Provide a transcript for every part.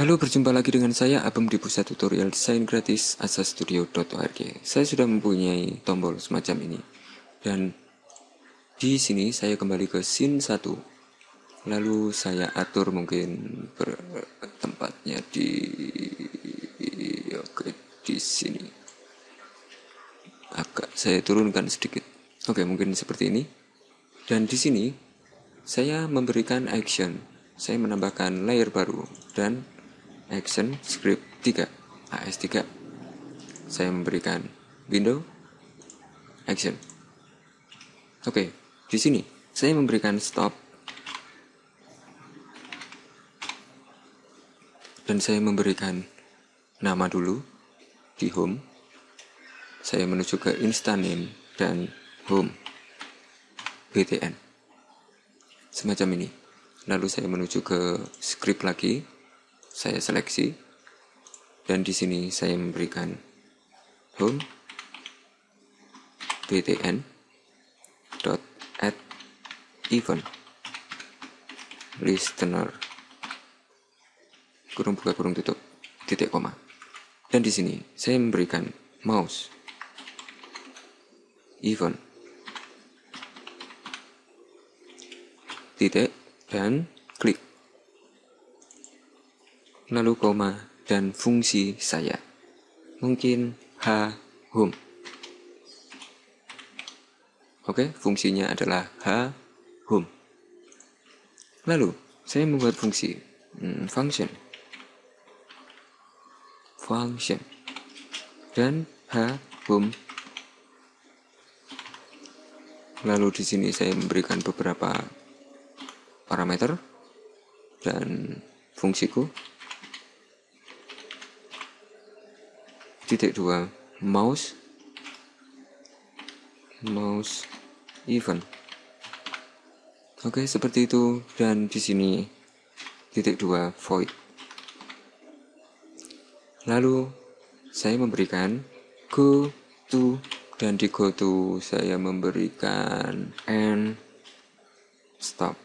Halo, berjumpa lagi dengan saya Abem di pusat tutorial desain gratis asastudio.org. Saya sudah mempunyai tombol semacam ini. Dan di sini saya kembali ke scene 1. Lalu saya atur mungkin tempatnya di oke di sini. Agak saya turunkan sedikit. Oke, mungkin seperti ini. Dan di sini saya memberikan action. Saya menambahkan layer baru dan action script 3 AS3 saya memberikan window action. Oke di sini saya memberikan stop. Dan saya memberikan nama dulu di home. Saya menuju ke instant name dan home btn semacam ini. Lalu saya menuju ke script lagi saya seleksi dan di sini saya memberikan home btn dot add event listener. Kurung buka kurung tutup titik koma. Dan di sini saya memberikan mouse. Event titik dan lalu koma, dan fungsi saya. Mungkin H home. Oke, fungsinya adalah H home. Lalu, saya membuat fungsi hmm, function. Function. Dan H home. Lalu di sini saya memberikan beberapa parameter dan fungsiku titik dua mouse mouse event oke seperti itu. Dan di sini titik dua void. Lalu saya memberikan go to dan di go to saya memberikan and stop.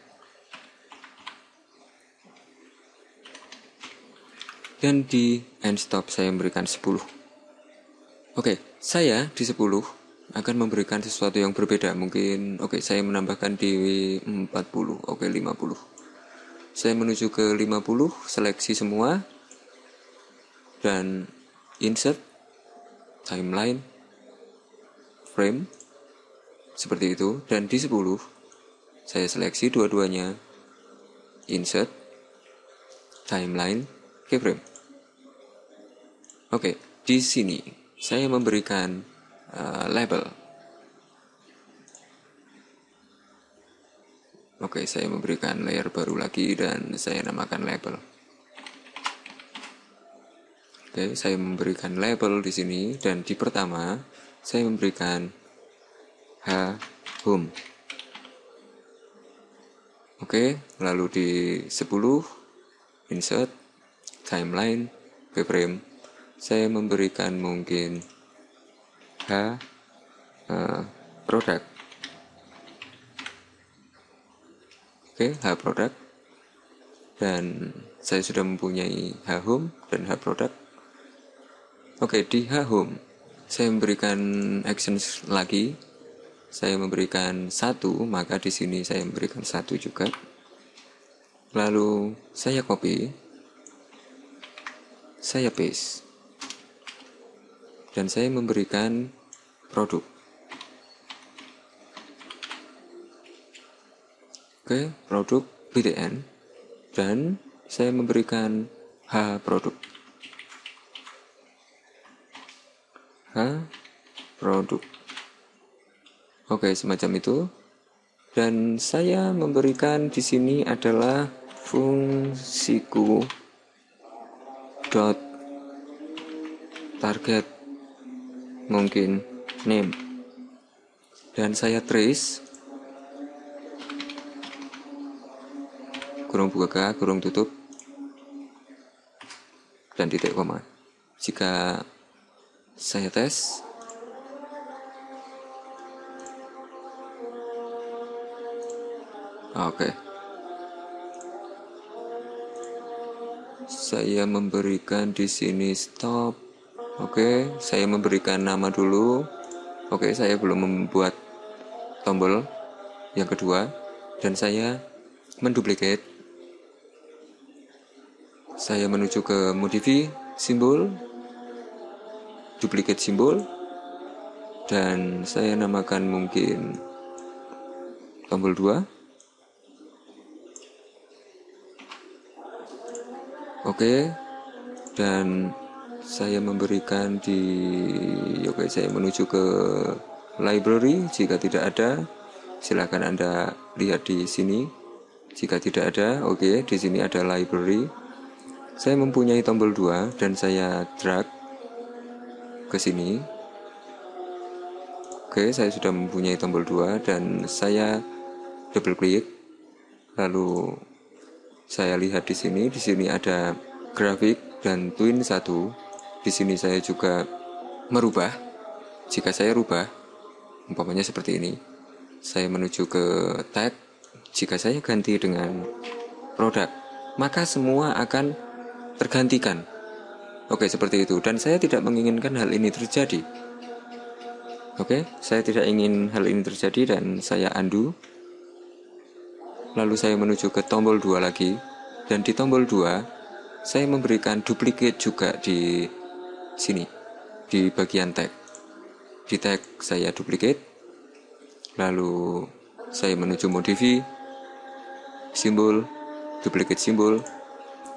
Dan di end stop saya memberikan 10 Oke, okay, saya di 10 akan memberikan sesuatu yang berbeda. Mungkin oke, okay, saya menambahkan di 40, oke okay, 50. Saya menuju ke 50, seleksi semua dan insert timeline frame seperti itu dan di 10 saya seleksi dua-duanya insert timeline keyframe. Oke, di sini saya memberikan uh, label. Oke, saya memberikan layer baru lagi dan saya namakan label. Oke, saya memberikan label di sini dan di pertama saya memberikan H home. Oke, lalu di 10 insert timeline keyframe saya memberikan mungkin H uh, produk. Oke H produk. Dan saya sudah mempunyai H home dan H produk. Oke di H home saya memberikan actions lagi. Saya memberikan satu maka di sini saya memberikan satu juga. Lalu saya copy. Saya paste dan saya memberikan produk. Oke, produk BTN dan saya memberikan H produk. H produk. Oke, semacam itu. Dan saya memberikan di sini adalah fungsiku dot target mungkin. Name dan saya trace kurung buka kurung tutup. Dan titik koma. Jika saya tes. Oke. Okay. saya memberikan di sini stop oke saya memberikan nama dulu. Oke saya belum membuat tombol yang kedua. Dan saya menduplikat saya menuju ke modify simbol. Duplikat simbol. Dan saya namakan mungkin tombol 2 Oke, dan saya memberikan di oke saya menuju ke library jika tidak ada silakan Anda lihat di sini. Jika tidak ada oke di sini ada library. Saya mempunyai tombol 2 dan saya drag ke sini. Oke saya sudah mempunyai tombol 2 dan saya double klik lalu saya lihat di sini di sini ada grafik dan twin satu di sini saya juga merubah. Jika saya rubah umpamanya seperti ini. Saya menuju ke tag jika saya ganti dengan produk maka semua akan tergantikan. Oke seperti itu. Dan saya tidak menginginkan hal ini terjadi. Oke saya tidak ingin hal ini terjadi dan saya undo lalu saya menuju ke tombol 2 lagi. Dan di tombol 2 saya memberikan duplicate juga di sini. Di bagian tag. Di tag saya duplicate. Lalu saya menuju modify simbol. Duplicate simbol.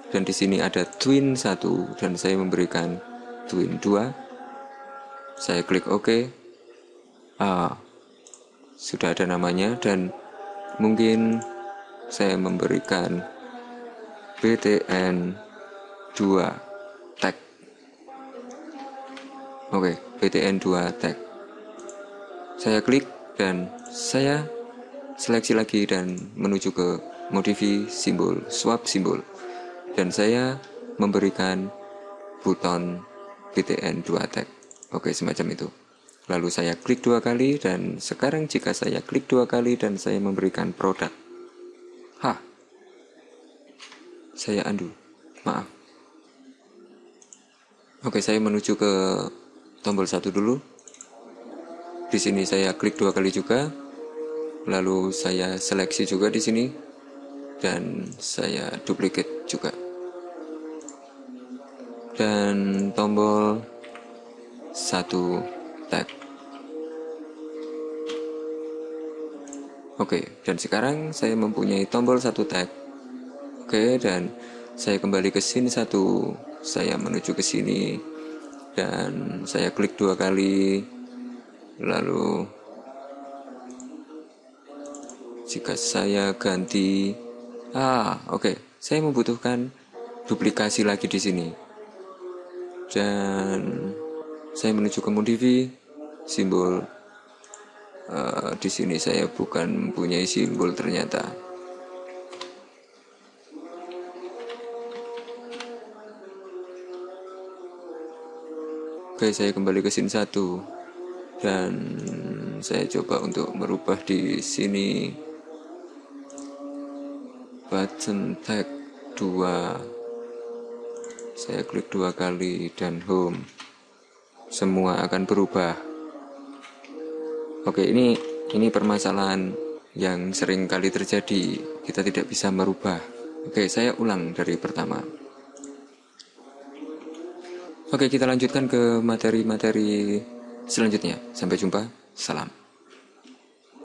Dan di sini ada twin 1 dan saya memberikan twin 2 saya klik OK. Ah, sudah ada namanya. Dan mungkin saya memberikan BTN 2 tag oke BTN 2 tag saya klik dan saya seleksi lagi dan menuju ke modify simbol swap simbol dan saya memberikan buton BTN 2 tag oke semacam itu lalu saya klik dua kali dan sekarang jika saya klik dua kali dan saya memberikan produk Hah. Saya andu. Maaf. Oke, saya menuju ke tombol satu dulu. Di sini saya klik dua kali juga. Lalu saya seleksi juga di sini dan saya duplicate juga. Dan tombol satu tag. Oke, dan sekarang saya mempunyai tombol satu tag. Oke, dan saya kembali ke scene satu. Saya menuju ke sini dan saya klik dua kali. Lalu jika saya ganti ah, oke, saya membutuhkan duplikasi lagi di sini. Dan saya menuju ke modify simbol uh, di sini saya bukan mempunyai simbol ternyata. Oke, saya kembali ke scene 1 dan saya coba untuk merubah di sini button tag 2 saya klik dua kali dan home semua akan berubah Oke, ini ini permasalahan yang sering kali terjadi. Kita tidak bisa merubah. Oke, saya ulang dari pertama. Oke, kita lanjutkan ke materi-materi selanjutnya. Sampai jumpa. Salam.